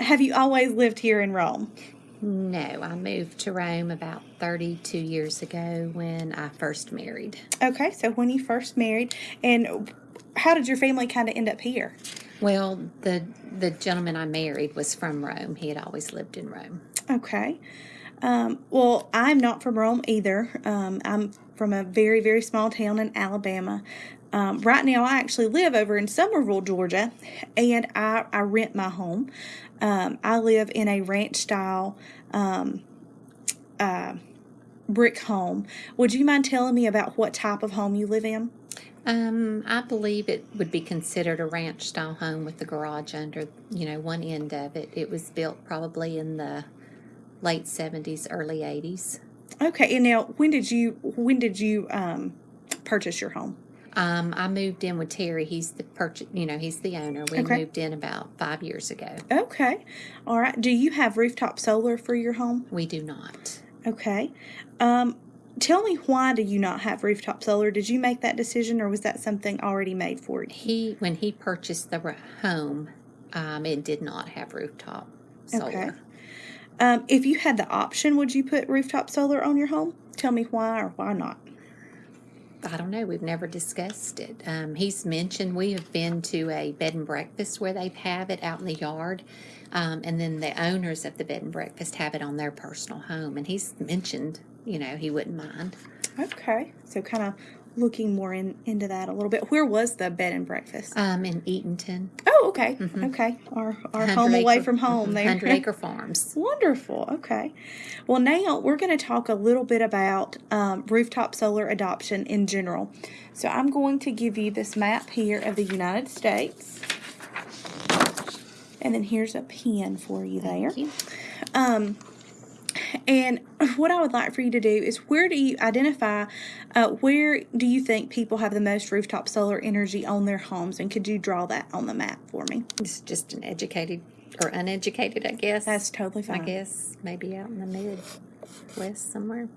Have you always lived here in Rome? No, I moved to Rome about 32 years ago when I first married. Okay, so when you first married, and how did your family kind of end up here? Well, the the gentleman I married was from Rome. He had always lived in Rome. Okay. Um, well, I'm not from Rome either. Um, I'm from a very, very small town in Alabama. Um, right now, I actually live over in Summerville, Georgia, and I, I rent my home. Um, I live in a ranch style um, uh, brick home. Would you mind telling me about what type of home you live in? Um, I believe it would be considered a ranch style home with the garage under, you know, one end of it. It was built probably in the late 70s, early 80s. Okay, and now when did you when did you um, purchase your home? Um, I moved in with Terry. He's the purchase, you know, he's the owner. We Okay. moved in about five years ago. Okay, all right. Do you have rooftop solar for your home? We do not. Okay. Um, tell me why do you not have rooftop solar? Did you make that decision, or was that something already made for you? He, when he purchased the home, um, it did not have rooftop solar. Okay. Um, if you had the option, would you put rooftop solar on your home? Tell me why or why not. I don't know. We've never discussed it. Um, he's mentioned we have been to a bed and breakfast where they have it out in the yard, um, and then the owners of the bed and breakfast have it on their personal home. And he's mentioned, you know, he wouldn't mind. Okay, so kind of looking more in, into that a little bit. Where was the bed and breakfast? Um, in Eatonton, oh, okay, okay. Our our 100 home away from home mhm, there. Hundred Acre Farms. Wonderful. Okay. Well, now we're going to talk a little bit about um, rooftop solar adoption in general. So I'm going to give you this map here of the United States. And then here's a pen for you there. Thank you. Um, and what I would like for you to do is where do you identify, uh, where do you think people have the most rooftop solar energy on their homes? And could you draw that on the map for me? Is just an educated or uneducated, I guess. That's totally fine. I guess maybe out in the Midwest somewhere.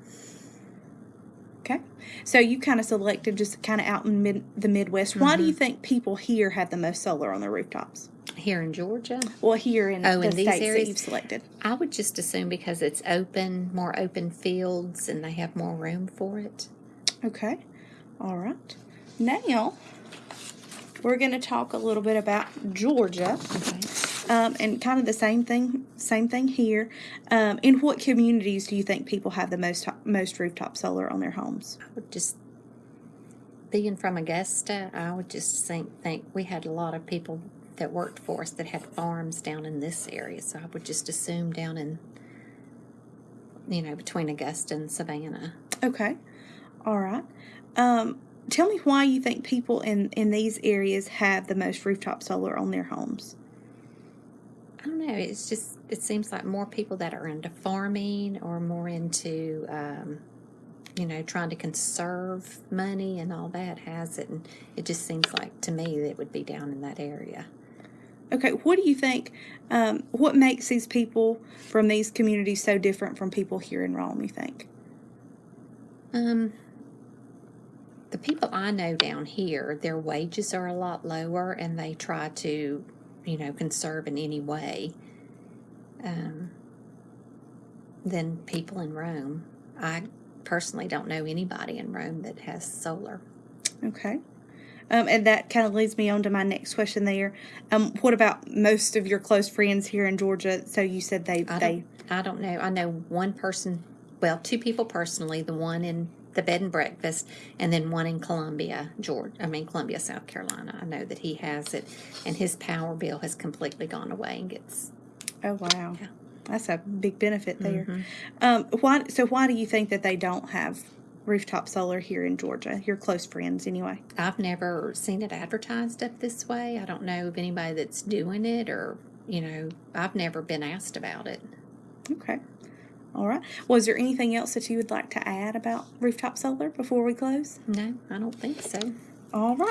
Okay. So you kind of selected just kind of out in mid, the Midwest. Why Mm-hmm. do you think people here have the most solar on their rooftops? Here in Georgia, Well, here in Oh, the in these states areas? that you've selected. I would just assume because it's open, more open fields, and they have more room for it. Okay. All right. Now we're going to talk a little bit about Georgia. Okay. Um, and kind of the same thing, same thing here. Um, in what communities do you think people have the most most rooftop solar on their homes? I would just, being from Augusta, I would just think, think we had a lot of people that worked for us that had farms down in this area. So I would just assume down in, you know, between Augusta and Savannah. Okay. All right. Um, tell me why you think people in in these areas have the most rooftop solar on their homes. I don't know. It's just, it seems like more people that are into farming or more into, um, you know, trying to conserve money and all that has it. And it just seems like to me that it would be down in that area. Okay, what do you think? Um, what makes these people from these communities so different from people here in Rome? You think? Um, the people I know down here, their wages are a lot lower and they try to, you know, conserve in any way um, than people in Rome. I personally don't know anybody in Rome that has solar. Okay. Um, and that kind of leads me on to my next question. There, um, what about most of your close friends here in Georgia? So you said they I they don't, I don't know. I know one person, well, two people personally, the one in the bed and breakfast, and then one in Columbia, Georgia. I mean, Columbia, South Carolina. I know that he has it, and his power bill has completely gone away and gets. oh wow, Yeah. that's a big benefit there. Mhm. Um, why? So why do you think that they don't have rooftop solar here in Georgia? Your close friends, anyway. I've never seen it advertised up this way. I don't know of anybody that's doing it, or, you know, I've never been asked about it. Okay. All right. Was there anything else that you would like to add about rooftop solar before we close? No, I don't think so. All right.